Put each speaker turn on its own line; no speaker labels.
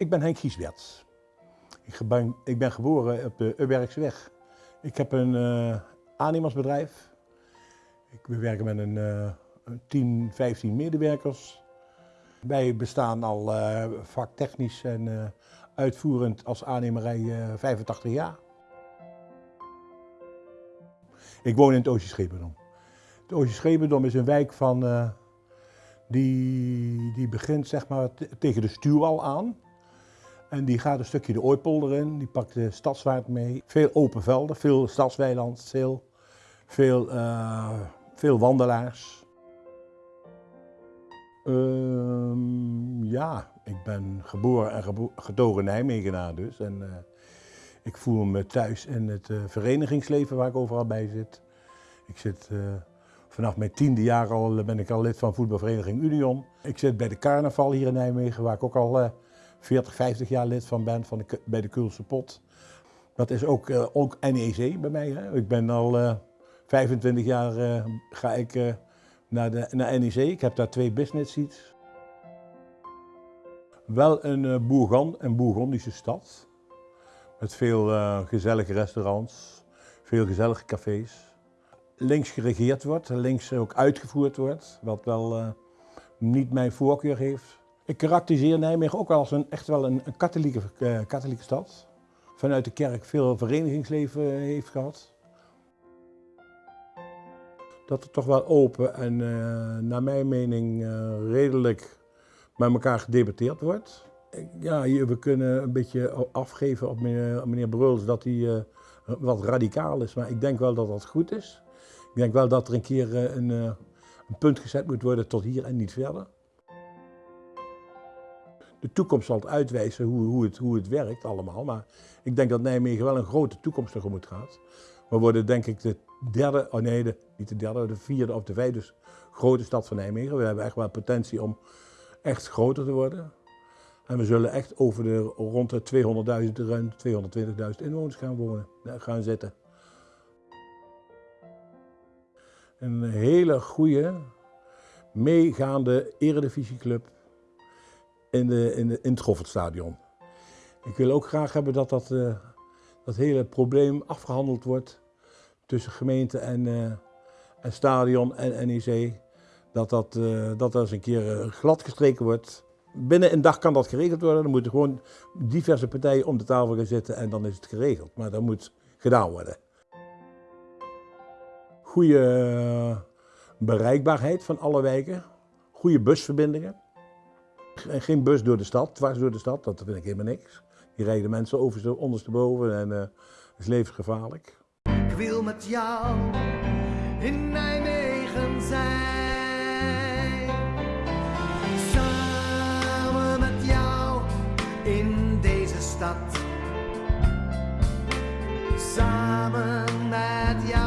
Ik ben Henk Giesberts. Ik ben. Ik ben, geboren op de Ubergsweg. Ik heb een uh, animasbedrijf. Ik werk met een, uh, 10, 15 medewerkers. Wij bestaan al uh, vaktechnisch en uh, uitvoerend als aannemerij 85 jaar. Ik woon in het Oostje Schependom. Het Oostje Schependom is een wijk van die, die begint zeg maar tegen de stuwwal aan. En die gaat een stukje de Ooipolder in, die pakt de stadswaard mee. Veel open velden, veel stadsweiland, veel, veel, uh, veel wandelaars. Uh, ja, ik ben geboren en gebo getogen Nijmegenaar dus. En uh, ik voel me thuis in het uh, verenigingsleven waar ik overal bij zit. Ik zit Vanaf mijn tiende jaar al ben ik al lid van voetbalvereniging Union. Ik zit bij de carnaval hier in Nijmegen, waar ik ook al 40, 50 jaar lid van ben, van de, bij de Kulse Pot. Dat is ook, uh, ook NEC bij mij. Hè. Ik ben al uh, 25 jaar uh, ga ik naar, de, naar NEC. Ik heb daar twee business seats. Wel een Bourgon, een Bourgondische stad. Met veel gezellige restaurants, veel gezellige cafés links geregeerd wordt, links ook uitgevoerd wordt, wat wel niet mijn voorkeur heeft. Ik karakteriseer Nijmegen ook als een, echt wel een, een katholieke, uh, katholieke stad. Vanuit de kerk veel verenigingsleven heeft gehad. Dat het toch wel open en uh, naar mijn mening redelijk met elkaar gedebatteerd wordt. Ja, we kunnen een beetje afgeven op meneer, Bruls dat hij wat radicaal is, maar ik denk wel dat dat goed is. Ik denk wel dat er een keer eh, eh, een punt gezet moet worden tot hier en niet verder. De toekomst zal het uitwijzen hoe, hoe, het, hoe het werkt allemaal, maar ik denk dat Nijmegen wel een grote toekomst tegemoet gaat. We worden denk ik de derde, oh nee, niet de derde, de vierde of de vijfde grote stad van Nijmegen. We hebben echt wel potentie om echt groter te worden. En we zullen echt over de rond de 200.000, ruim 220.000 inwoners gaan wonen, gaan zitten. een hele goede, meegaande eredivisieclub in, de, in, de, het Goffertstadion. Ik wil ook graag hebben dat dat, uh, dat hele probleem afgehandeld wordt tussen gemeente en, uh, en stadion en NEC. Dat dat, uh, dat eens een keer glad gestreken wordt. Binnen een dag kan dat geregeld worden. Dan moeten gewoon diverse partijen om de tafel gaan zitten en dan is het geregeld. Maar dat moet gedaan worden goede eh, bereikbaarheid van alle wijken, goede busverbindingen geen bus door de stad, dwars door de stad, dat vind ik helemaal niks. Hier rijden mensen over, ondersteboven en eh, het is levensgevaarlijk. Ik wil met jou in Nijmegen zijn. Samen met jou in deze stad. Samen met jou.